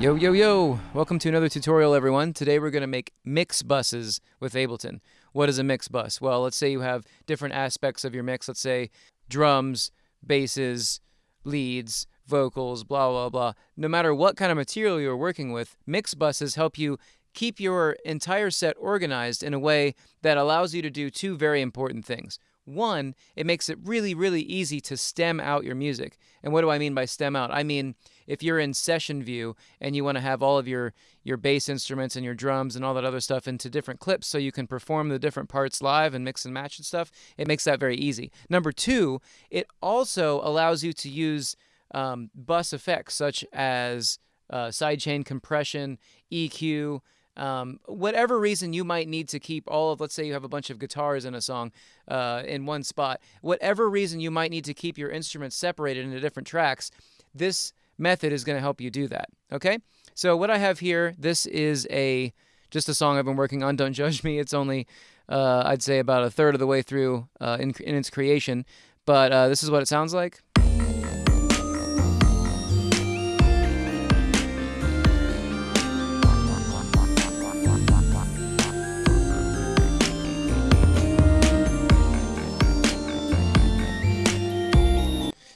Yo, yo, yo! Welcome to another tutorial, everyone. Today we're going to make mix buses with Ableton. What is a mix bus? Well, let's say you have different aspects of your mix. Let's say drums, basses, leads, vocals, blah, blah, blah. No matter what kind of material you're working with, mix buses help you keep your entire set organized in a way that allows you to do two very important things. One, it makes it really, really easy to stem out your music. And what do I mean by stem out? I mean, if you're in session view and you want to have all of your, your bass instruments and your drums and all that other stuff into different clips so you can perform the different parts live and mix and match and stuff, it makes that very easy. Number two, it also allows you to use um, bus effects such as uh, sidechain compression, EQ, um, whatever reason you might need to keep all of, let's say you have a bunch of guitars in a song uh, in one spot, whatever reason you might need to keep your instruments separated into different tracks, this method is going to help you do that. Okay? So what I have here, this is a just a song I've been working on. Don't judge me. It's only, uh, I'd say, about a third of the way through uh, in, in its creation. But uh, this is what it sounds like.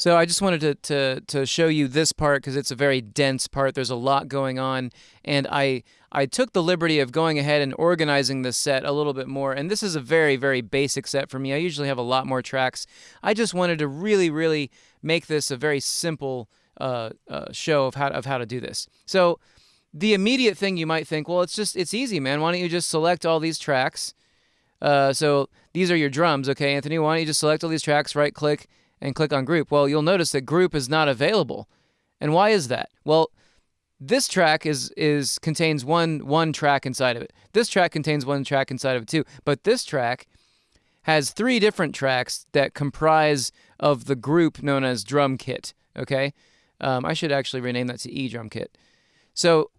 So I just wanted to, to, to show you this part because it's a very dense part. There's a lot going on. And I, I took the liberty of going ahead and organizing this set a little bit more. And this is a very, very basic set for me. I usually have a lot more tracks. I just wanted to really, really make this a very simple uh, uh, show of how, of how to do this. So the immediate thing you might think, well, it's just, it's easy, man. Why don't you just select all these tracks? Uh, so these are your drums, okay, Anthony? Why don't you just select all these tracks, right click, and click on group. Well, you'll notice that group is not available. And why is that? Well, this track is is contains one one track inside of it. This track contains one track inside of it too. But this track has three different tracks that comprise of the group known as drum kit. Okay, um, I should actually rename that to E drum kit. So,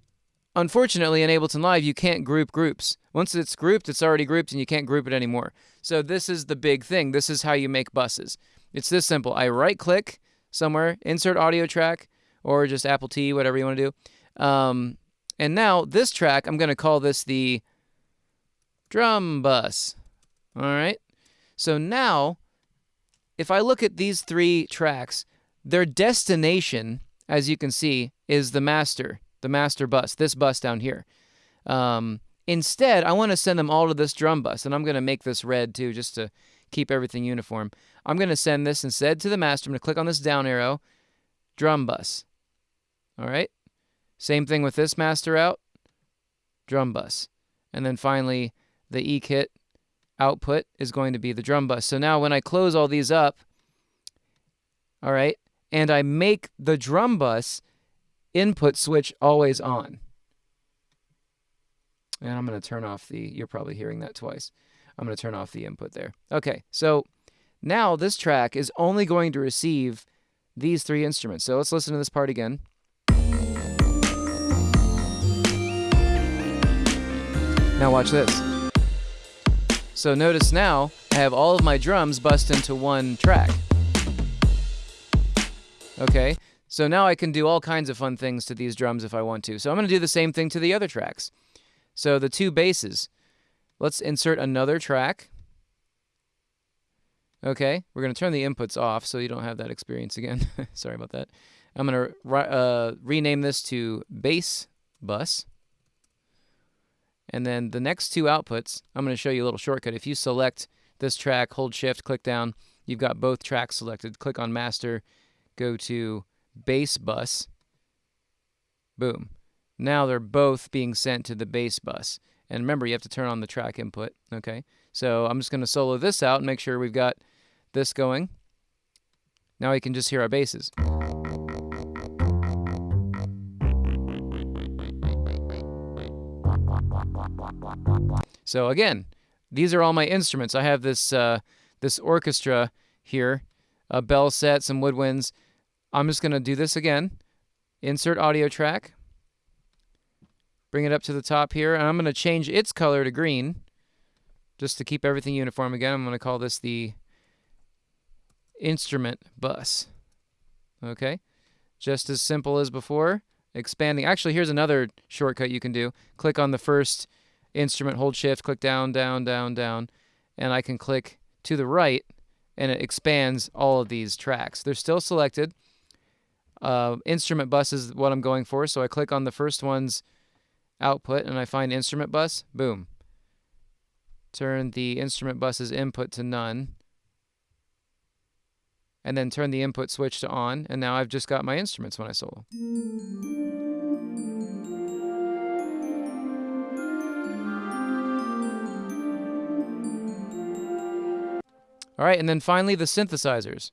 unfortunately, in Ableton Live, you can't group groups. Once it's grouped, it's already grouped, and you can't group it anymore. So this is the big thing. This is how you make buses. It's this simple. I right click somewhere, insert audio track, or just Apple T, whatever you want to do. Um, and now this track, I'm going to call this the drum bus. All right. So now, if I look at these three tracks, their destination, as you can see, is the master, the master bus, this bus down here. Um, instead, I want to send them all to this drum bus, and I'm going to make this red too, just to keep everything uniform. I'm going to send this instead to the master. I'm going to click on this down arrow, drum bus. All right. Same thing with this master out, drum bus. And then finally, the E-kit output is going to be the drum bus. So now when I close all these up, all right, and I make the drum bus input switch always on. And I'm going to turn off the, you're probably hearing that twice. I'm going to turn off the input there. Okay, so now this track is only going to receive these three instruments. So let's listen to this part again. Now watch this. So notice now I have all of my drums bust into one track. Okay, so now I can do all kinds of fun things to these drums if I want to. So I'm going to do the same thing to the other tracks. So the two basses. Let's insert another track. Okay, we're going to turn the inputs off so you don't have that experience again. Sorry about that. I'm going to uh, rename this to bass bus. And then the next two outputs, I'm going to show you a little shortcut. If you select this track, hold shift, click down, you've got both tracks selected. Click on master, go to bass bus. Boom. Now they're both being sent to the bass bus. And remember, you have to turn on the track input. Okay, so I'm just going to solo this out and make sure we've got this going. Now we can just hear our basses. So again, these are all my instruments. I have this uh, this orchestra here, a bell set, some woodwinds. I'm just going to do this again. Insert audio track. Bring it up to the top here, and I'm going to change its color to green, just to keep everything uniform again. I'm going to call this the instrument bus. Okay, just as simple as before. expanding. Actually, here's another shortcut you can do. Click on the first instrument, hold shift, click down, down, down, down, and I can click to the right and it expands all of these tracks. They're still selected. Uh, instrument bus is what I'm going for, so I click on the first one's output and I find instrument bus. Boom. Turn the instrument bus's input to none. And then turn the input switch to on, and now I've just got my instruments when I solo. All right, and then finally the synthesizers.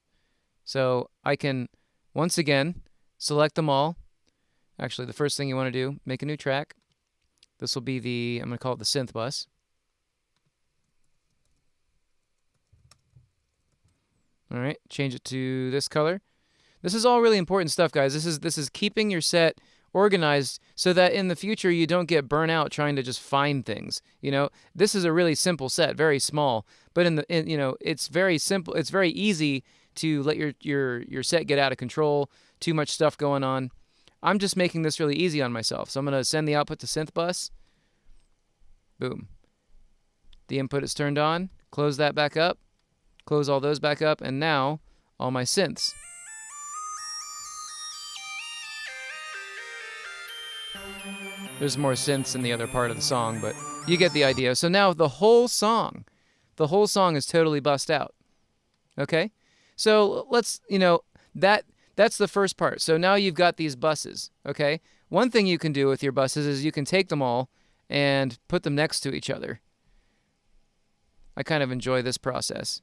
So I can, once again, select them all. Actually, the first thing you want to do, make a new track. This will be the, I'm going to call it the synth bus. All right, change it to this color. This is all really important stuff, guys. This is this is keeping your set organized so that in the future you don't get burnt out trying to just find things. You know, this is a really simple set, very small, but in the in, you know, it's very simple. It's very easy to let your your your set get out of control, too much stuff going on. I'm just making this really easy on myself. So I'm going to send the output to synth bus. Boom. The input is turned on. Close that back up. Close all those back up and now all my synths. There's more synths in the other part of the song, but you get the idea. So now the whole song, the whole song is totally bust out. Okay? So let's, you know, that that's the first part. So now you've got these buses, okay? One thing you can do with your buses is you can take them all and put them next to each other. I kind of enjoy this process.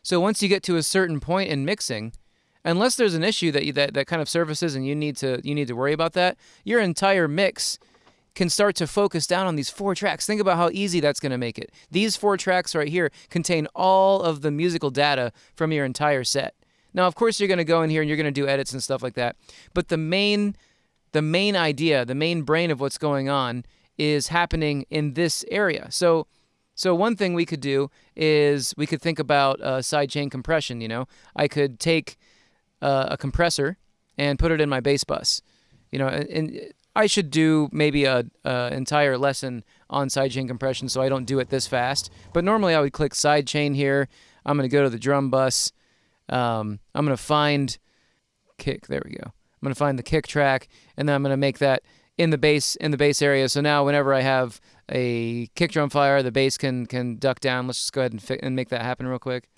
So once you get to a certain point in mixing, unless there's an issue that you, that that kind of surfaces and you need to you need to worry about that, your entire mix can start to focus down on these four tracks. Think about how easy that's going to make it. These four tracks right here contain all of the musical data from your entire set. Now, of course, you're going to go in here and you're going to do edits and stuff like that. But the main the main idea, the main brain of what's going on is happening in this area. So so one thing we could do is we could think about uh, sidechain compression, you know. I could take uh, a compressor and put it in my bass bus. You know, and, and I should do maybe a, a, entire lesson on sidechain compression, so I don't do it this fast. But normally I would click sidechain here. I'm going to go to the drum bus. Um, I'm going to find kick. There we go. I'm going to find the kick track, and then I'm going to make that in the bass in the bass area. So now whenever I have a kick drum fire, the bass can can duck down. Let's just go ahead and, and make that happen real quick.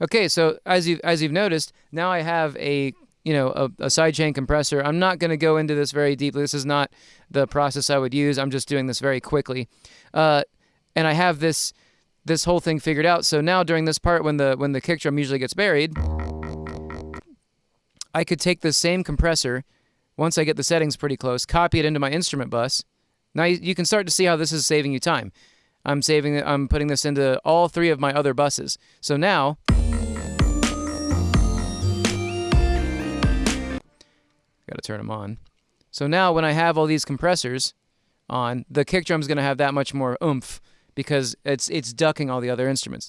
Okay, so as you as you've noticed, now I have a you know a, a sidechain compressor. I'm not going to go into this very deeply. This is not the process I would use. I'm just doing this very quickly, uh, and I have this this whole thing figured out. So now during this part, when the when the kick drum usually gets buried, I could take the same compressor once I get the settings pretty close, copy it into my instrument bus. Now you, you can start to see how this is saving you time. I'm saving I'm putting this into all three of my other buses. So now turn them on. So now when I have all these compressors on, the kick drum's going to have that much more oomph because it's it's ducking all the other instruments.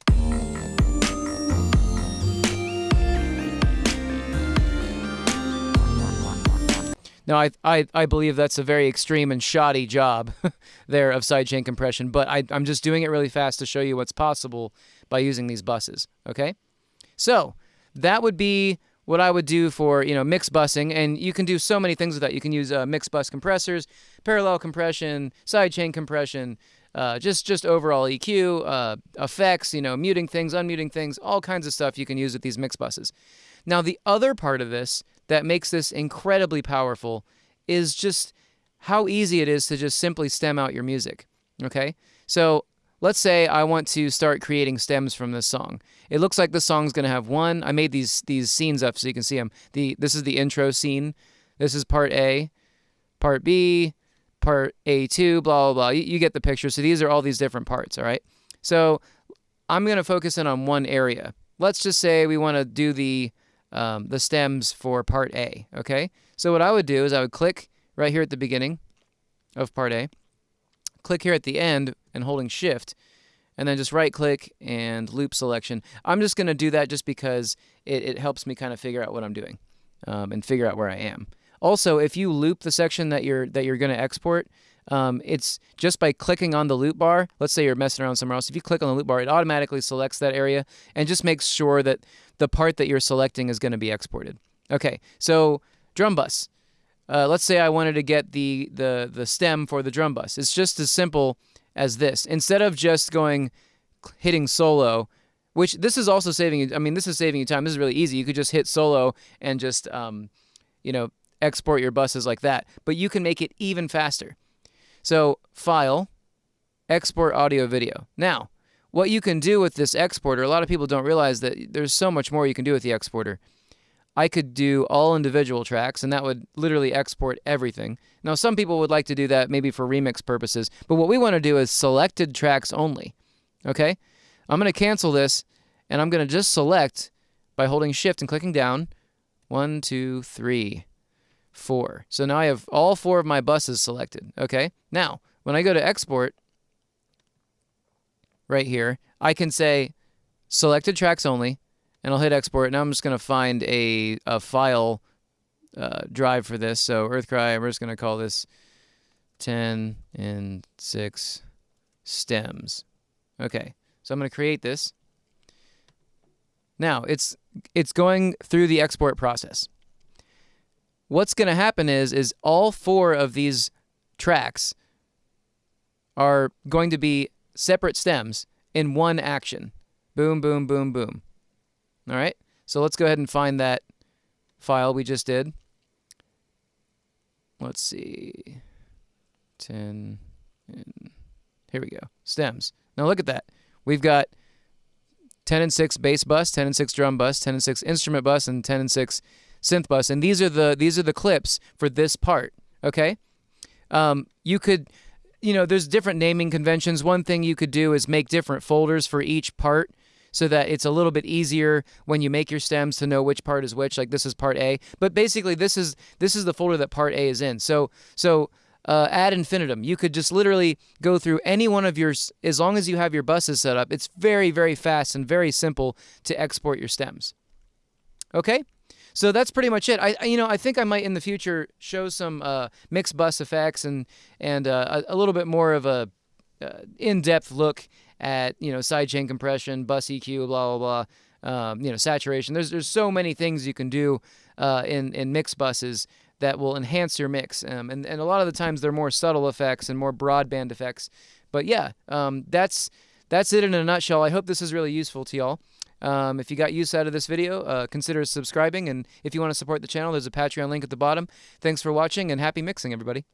Now, I, I, I believe that's a very extreme and shoddy job there of sidechain compression, but I, I'm just doing it really fast to show you what's possible by using these buses, okay? So, that would be what I would do for you know mix busing, and you can do so many things with that. You can use uh, mix bus compressors, parallel compression, sidechain compression, uh, just just overall EQ, uh, effects, you know, muting things, unmuting things, all kinds of stuff you can use with these mix buses. Now the other part of this that makes this incredibly powerful is just how easy it is to just simply stem out your music. Okay, so let's say I want to start creating stems from this song. It looks like the song's going to have one. I made these these scenes up so you can see them. The this is the intro scene. This is part A, part B, part A2, blah blah blah. You, you get the picture. So these are all these different parts, all right? So I'm going to focus in on one area. Let's just say we want to do the um, the stems for part A. Okay, so what I would do is I would click right here at the beginning of part A, click here at the end and holding shift, and then just right click and loop selection. I'm just going to do that just because it, it, helps me kind of figure out what I'm doing um, and figure out where I am. Also, if you loop the section that you're that you're going to export, um, it's just by clicking on the loop bar. Let's say you're messing around somewhere else. If you click on the loop bar, it automatically selects that area and just makes sure that the part that you're selecting is going to be exported. Okay, so drum bus. Uh, let's say I wanted to get the, the, the stem for the drum bus. It's just as simple as this. Instead of just going hitting solo, which this is also saving you, I mean, this is saving you time. This is really easy. You could just hit solo and just, um, you know, export your buses like that. But you can make it even faster. So file, export audio video. Now, what you can do with this exporter, a lot of people don't realize that there's so much more you can do with the exporter. I could do all individual tracks, and that would literally export everything. Now, some people would like to do that maybe for remix purposes, but what we want to do is selected tracks only. Okay? I'm going to cancel this, and I'm going to just select by holding Shift and clicking down. One, two, three four. So now I have all four of my buses selected. Okay. Now, when I go to export right here, I can say selected tracks only, and I'll hit export. Now I'm just going to find a, a file uh, drive for this. So EarthCry, we're just going to call this 10 and 6 stems. Okay. So I'm going to create this. Now, it's it's going through the export process what's going to happen is is all four of these tracks are going to be separate stems in one action. Boom, boom, boom, boom. All right? So let's go ahead and find that file we just did. Let's see. 10 and here we go. Stems. Now look at that. We've got 10 and 6 bass bus, 10 and 6 drum bus, 10 and 6 instrument bus, and 10 and 6 synth bus, and these are the these are the clips for this part. Okay, um, you could, you know, there's different naming conventions. One thing you could do is make different folders for each part so that it's a little bit easier when you make your stems to know which part is which. Like this is part A, but basically this is this is the folder that part A is in. So so. Uh, ad infinitum. You could just literally go through any one of your, as long as you have your buses set up, it's very, very fast and very simple to export your stems. Okay? So that's pretty much it. I, you know, I think I might in the future show some uh, mixed bus effects and and uh, a, a, little bit more of a uh, in-depth look at you know sidechain compression, bus EQ, blah blah blah. Um, you know, saturation. There's there's so many things you can do uh, in in mix buses that will enhance your mix. Um, and and a lot of the times they're more subtle effects and more broadband effects. But yeah, um, that's that's it in a nutshell. I hope this is really useful to y'all. Um, if you got use out of this video, uh, consider subscribing. And if you want to support the channel, there's a Patreon link at the bottom. Thanks for watching and happy mixing, everybody.